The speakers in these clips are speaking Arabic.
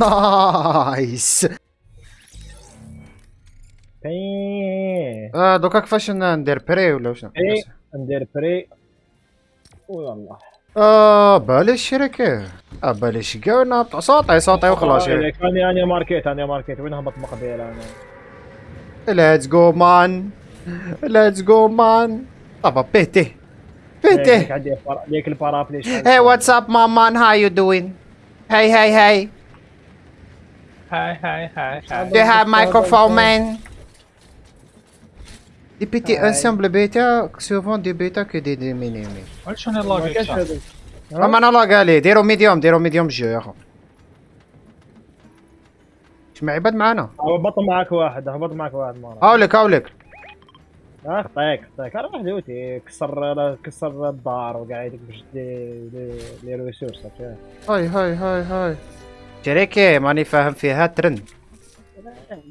نايس آه دوكا كيفاش ندير بري ولا واش بري ندير بري ويلا آه بالي الشركة آه بالي كاع صوتي صوتي وخلاص أنا أنا ماركيت أنا ماركيت وين هبط مقبيل أنا ليتس جو مان ليتس جو مان طبعا بيتي بيتي ليك البارابلي اي واتساب مان هاو يو دوين Hey, hey, hey. Hi, hi, hi, hi. They have microphone, man. Des PT ensemble bêta, souvent des bêta que des minimis. Wesh أنا لاقيت صح. اما أنا لاق عليه ديروا ميديوم ديروا ميديوم جوي اخو. شمع عباد معانا. هبط معاك واحد هبط معاك واحد مرة. هاولك هاولك. آه خطيك خطيك واحد يوتي. كسر كسر الدار وقاعد هذيك باش لي ريسورس هاي هاي هاي هاي. شريكي ماني فاهم فيها. ترند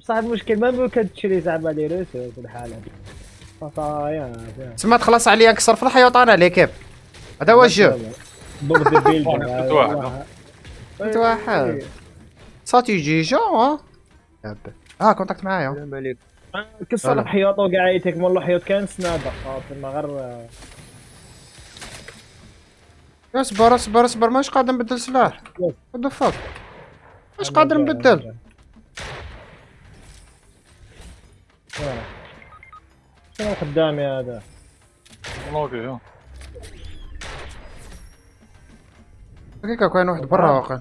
بصح المشكل ما ممكن تشري زعما لي ريسورس الحالة تسمى تخلص عليا نكسر في الحياة وطعنا عليك كيف؟ هذا هو الجو. ضد البيلدر انت واحد. صاتي جي جو ها؟ آه كونتاكت معايا. السلام عليكم. كسر هلا. الحيوط وقاعد والله حيوط كان سنادر خاطر ما غير اصبر اصبر اصبر ماش قادر نبدل سلاح. وات ذا فاك ماش قادر نبدل؟ شنو قدامي هذا؟ لاقي دقيقة كاين واحد؟ برا واقع.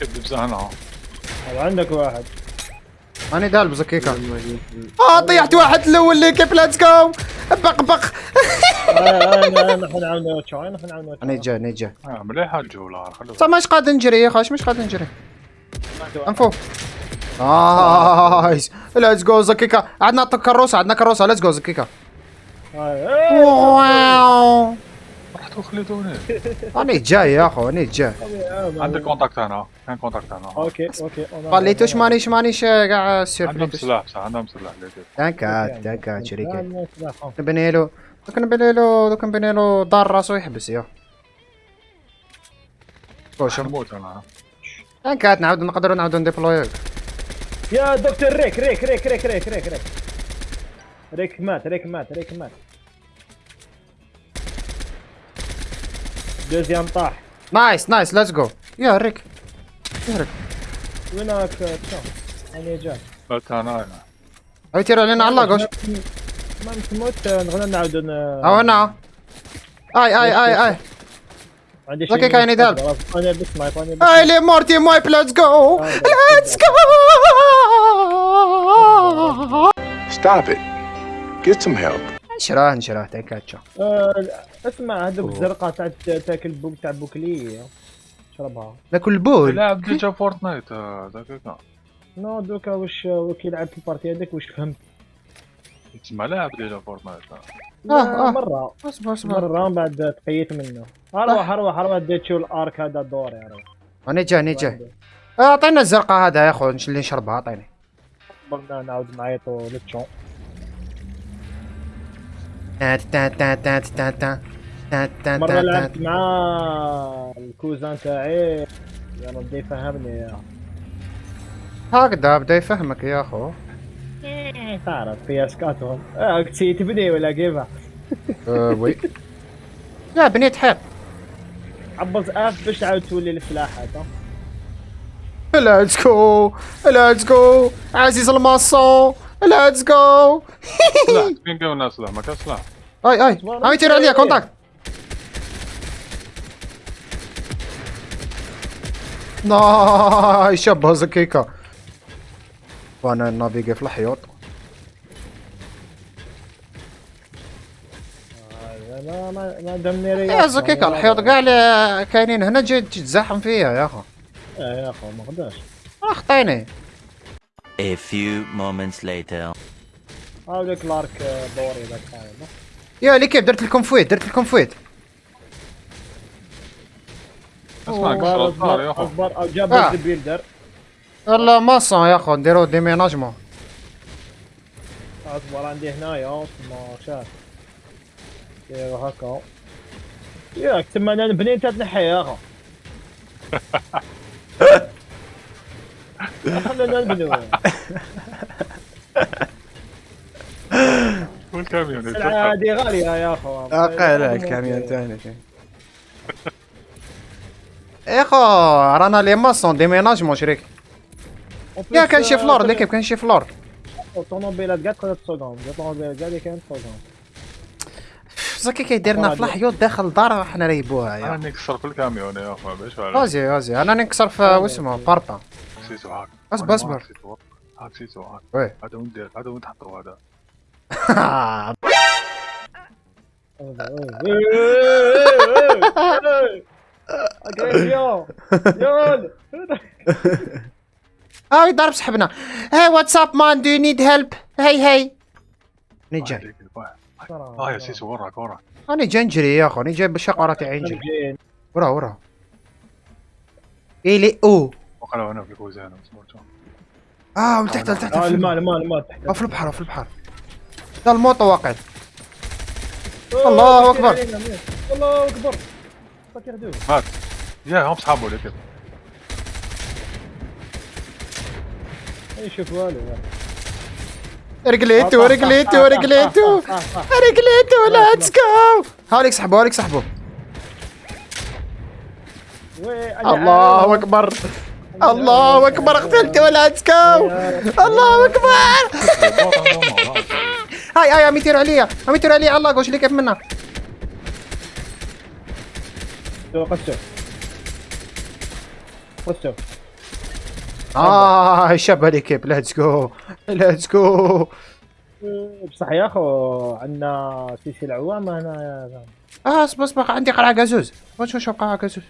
كذب هذا عندك واحد. أنا دالبس أوكي آه طيحت واحد الأول اللي كيف ليتس جو بق. بق نيجا نيجا آه، مليحه الجولة صح مش قاد نجري؟ يا خاش مش قاد نجري؟ أنفو. نايس ليتس جو زكيكا عندنا كروسة عندنا كروسة. ليتس جو زكيكا واو. رحتوا خليتوني أنا جاي يا اخو أنا جاي عندك كونتاكت هنا كان كونتاكت هنا أوكي أوكي خليتوش مانيش مانيش قاعد سير عندهم سلاح صح عندهم سلاح تانكات تانكات شريكة شريكة نبني له دوك نبني له دوك نبني له دار راسو يحبس يا شوف نموت أنا تانكات نعاود نقدروا نعاودوا نديبلوي يا دكتور ريك ريك ريك ريك ريك ريك ريك ريك مات ريك مات ريك مات دوزيام طاح نايس نايس ليتس جو يا ريك يا ريك وينك شو أنا جاي بس أنا أنا هاي تير علينا على اللاقوش ما تموت نغنى نعاود أو أنا اي اي اي اي عندي لكن كاين يدال. أنا بس مايك أنا بس اي لي مورتي مايب ليتس جو ليتس جو Stop it. Get some help. نشراه نشراه تانكات شو آه، اسمع هذوك الزرقاء تاع تاكل بوك تاع بوكلي شربها. ناكل البول لاعب ديجا فورتنايت آه، دقيقة نو دوكا واش وكي لعب في البارتي هذيك واش فهمت؟ تسمى لاعب ديجا فورتنايت. آه. آه، آه. مرة. أصبر أصبر. مرة من بعد تقيت منه. أروح أروح أروح ديت شو الأرك هذا الدور يا رب أنا جاي أنا جاي أعطينا الزرقاء هذا يا أخو اللي نشربها أعطيني. نعاود نعيطوا للتشون. تا تا تا تا تا تا تا تا مرة لعبت. مع الكوزان تاعي. يا ربي يفهمني يا. هكذا بدا يفهمك يا أخو. إيه، تعرف في أسكاتهم. آه تسي تبني ولا كيفها آه، وي. لا بنيت حيط عبط اف باش تعاود تولي السلاح هذا؟ ليتس جو ليتس جو عزيز الماسون ليتس جو سلاح فين قونا سلاح ما كان سلاح أي أي. عم يطير عليا كونتاكت ناي شبه زكيكا. وأنا نافيجي في الحيوط آه، ما ما ما دمني رياض. يا زكيكا الحيوط كاع اللي كاينين هنا جاي تتزحم فيا يا اخو آه يا اخو ما قداش أخطيني. A few moments later. هاوليك لارك آه، دوري ذاك هذا يا لي كيف درت لكم فويت؟ درت لكم فويت. اصبر اصبر اصبر جاب آه. البيلدر والله ماسون يا أخو. نديرو ديميناجمون اصبر عندي هنايا ما شاف أيوه هكا؟ ياك تما أنا نبني انت تنحي يا أخو. نبنيو والكاميون السلعة هذه غالية يا أخو. أقل الكاميون تاعنا شي اخو رانا les maçons déménagement شريك. يا كان شي فلور ليكيب كان شي فلور. الطوموبيلات كاع تقدر تسوقهم الطوموبيلات كاع اللي كاين تسوقهم زكي كيديرنا في الحيوط داخل الدار حنا ريبوها أنا يا. نكسر في الكاميون يا اخو باش غازي غازي أنا نكسر في واسمه باربا سيتو هاك اصبر اصبر هاك سيتو هاك وي. هذا وين دير هذا وين تحطوا هذا. اغريسيون يول آه ضرب سحبنا هاي واتساب مان دو نيد هيلب هاي هاي جاي آه يا سيسو وراك وراك راني جاي نجري يا اخو راني جاي بالشقره تاعي نجري ورا ورا. إلي أو. وقالوا أنا في كوزان سمعتو آه من تحت لتحت آه في الماء الماء الماء تحت آه، في البحر آه، في البحر دا الموطو واقع الله أكبر. الله أكبر. مات يا هم صحابه لك اي شوف والو رجليتو رجليتو رجليتو رجليتو let's go هاوليك سحبوا هاوليك سحبوا الله أكبر. الله أكبر قتلته let's go الله أكبر. هاي هاي عم يطيروا عليا. عم يطيروا عليا. الله قوش لي كيف منا قصو قصو آه شاب هاليكيب ليتس جو ليتس جو بصح يا أخو عندنا سلسلة عوامه هنا. آه أصبر أصبر. عندي قلعة قازوز واش نشوف قلعة قازوز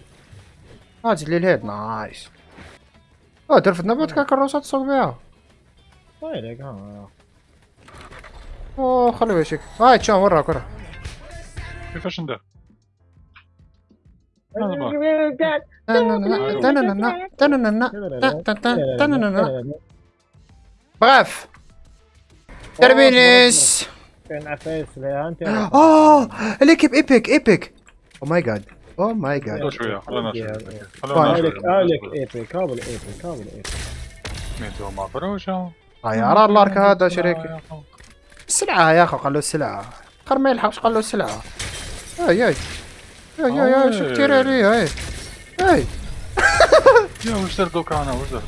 آه زيد لي الهيد نايس. آه درفت نبات كاع كروسات تصوب بها ويلك ها اوه خلي وشك هاي تشون وراك وراك كيفاش ندير بغاف تربينيس كان عفايس لها انت آه ليكيب ايبك ايبك أو ماي جاد أو ماي جاد خلونا شوية خلونا شوية. خلونا شوية هالك ايبك هذا الايبك هذا الايبك ميتو ما فروشه هاي ارى الارك هذا شريكي السلعة يا اخو قالوا السلعة خر ما يلحقش قالوا السلعة اي اي اي اي اي شو كتير عليه اي اي يا واش درت دوكا أنا واش درت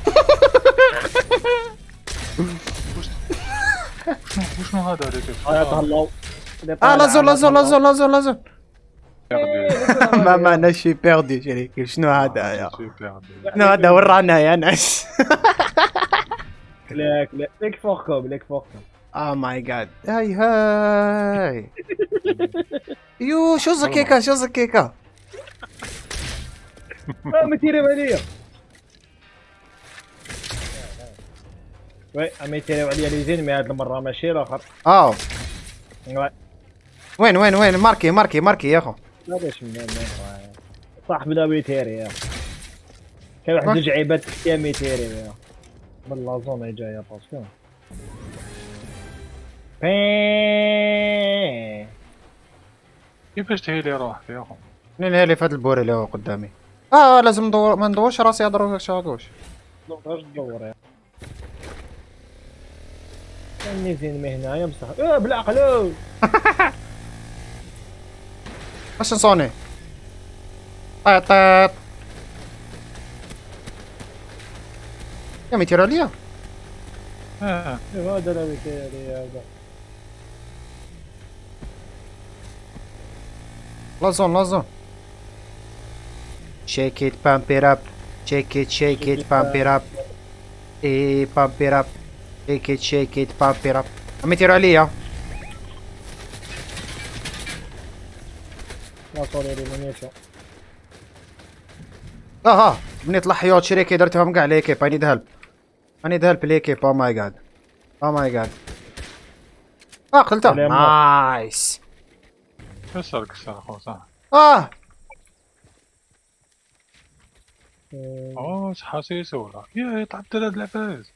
وشنو هذا هذيك هذا تهلاو آه لازون لازون لازون ما معنى شي بيردي شريكي شنو هذا يا شنو هذا ورانا يا ناس ليك ليك ليك فوقكم ليك فوقكم آه ماي جاد هاي هاي يو شو زكيكا شو زكيكا ما تيريو عليا وي عم يتيريو عليا لي زين مي هاد المره ماشي الآخر آه وي وين وين وين ماركي ماركي ماركي يا اخو ما من من صاحب لا ميتيري يا كان واحد؟ جوج عيبات تحتيها ميتيري يا من لا زون جاية باسكو بين كيفاش تهيلي روحك يا اخو منين هالي في هاد البوري اللي هو قدامي. آه لازم ندور ما ندورش راسي اضرب شاكوش اش تدور يا كان زين مي هنايا بصح آه بالعقل Question Sony. é tet. Tá, tá. Quer me tirar ali, ó? Ah, eu vou adorar me tirar agora. Shake it, pump it up. Shake it, shake, it, pump it up. E pump it up. Shake it, shake it, pump it up. é tirou ali. سوري لي مونيشن آه آه بنيت الحيوط شريكي درتهم كاع ليكيب اي نيد هيلب اي نيد هيلب ليكيب أو ماي جاد أو ماي جاد آه قتلته. نايس كسر كسر اخو صح آه اوه حسيس ولا يا طلعت ثلاث العفايس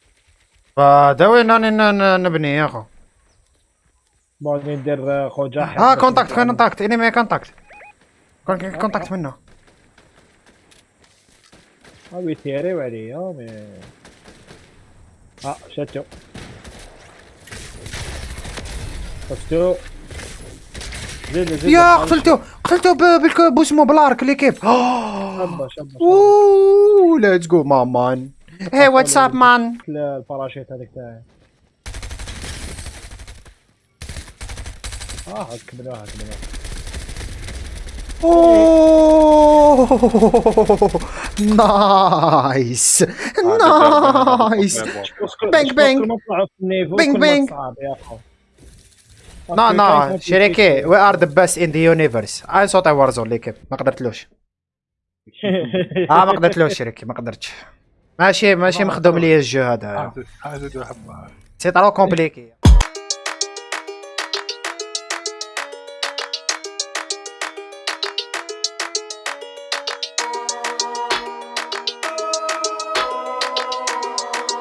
فدا وين راني ن- ن- نبني يا اخو بغيت ندير خو جاحد آه كونتاكت كونتاكت انمي كونتاكت كونتاكت منه. ها بيتيريو عليا مي آه شاتو زيد زيد يا قتلته قتلته بوسمو ليكيب شابه شابه أوه ليتس جو مان. هي واتس اب مان الباراشيت هذاك تاعي. آه هاك بلا اوه! نايس! نايس! بينج. صعب يا اخو نا نا شريكي we are the best in the universe اي صوت Warzone l'équipe ما قدرتلوش. آه ما قدرتلوش شريكي ما قدرتش. ماشي ماشي مخدوم ليا الجو هذا. c'est trop compliqué